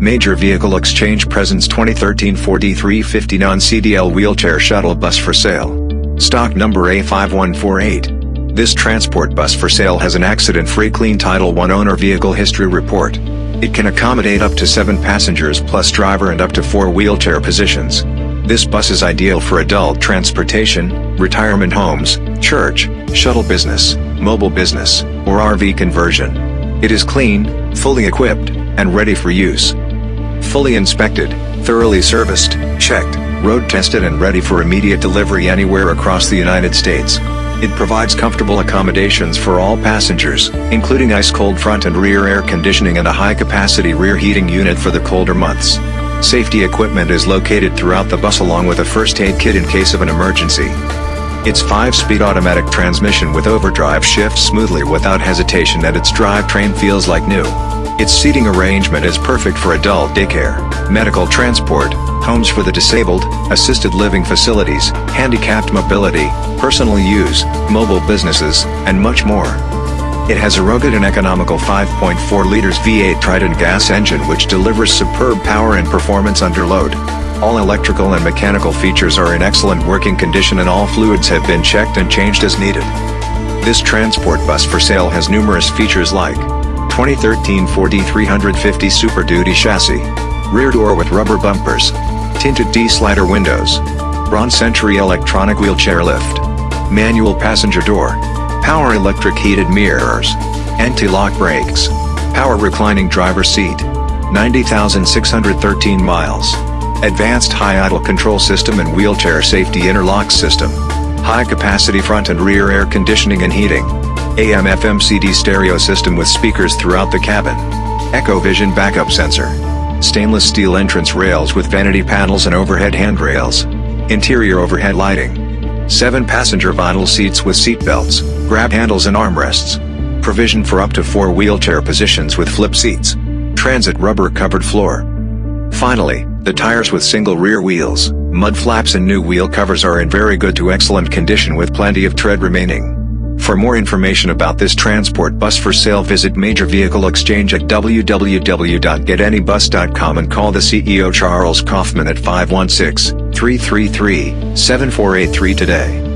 Major Vehicle Exchange presents 2013 Ford E350 non-CDL wheelchair shuttle bus for sale. Stock number A5148. This transport bus for sale has an accident-free clean Title I owner vehicle history report. It can accommodate up to 7 passengers plus driver and up to 4 wheelchair positions. This bus is ideal for adult transportation, retirement homes, church, shuttle business, mobile business, or RV conversion. It is clean, fully equipped, and ready for use fully inspected, thoroughly serviced, checked, road tested and ready for immediate delivery anywhere across the United States. It provides comfortable accommodations for all passengers, including ice-cold front and rear air conditioning and a high-capacity rear heating unit for the colder months. Safety equipment is located throughout the bus along with a first aid kit in case of an emergency. Its 5-speed automatic transmission with overdrive shifts smoothly without hesitation and its drivetrain feels like new. Its seating arrangement is perfect for adult daycare, medical transport, homes for the disabled, assisted living facilities, handicapped mobility, personal use, mobile businesses, and much more. It has a rugged and economical 5.4 liters V8 Triton gas engine which delivers superb power and performance under load. All electrical and mechanical features are in excellent working condition and all fluids have been checked and changed as needed. This transport bus for sale has numerous features like 2013 Ford E350 Super Duty chassis. Rear door with rubber bumpers. Tinted D-slider windows. Braun Century electronic wheelchair lift. Manual passenger door. Power electric heated mirrors. Anti-lock brakes. Power reclining driver seat. 90,613 miles. Advanced high idle control system and wheelchair safety interlock system. High capacity front and rear air conditioning and heating. AM FM CD stereo system with speakers throughout the cabin. Echo Vision backup sensor. Stainless steel entrance rails with vanity panels and overhead handrails. Interior overhead lighting. 7 passenger vinyl seats with seat belts, grab handles and armrests. Provision for up to 4 wheelchair positions with flip seats. Transit rubber covered floor. Finally, the tires with single rear wheels, mud flaps and new wheel covers are in very good to excellent condition with plenty of tread remaining. For more information about this transport bus for sale visit Major Vehicle Exchange at www.getanybus.com and call the CEO Charles Kaufman at 516-333-7483 today.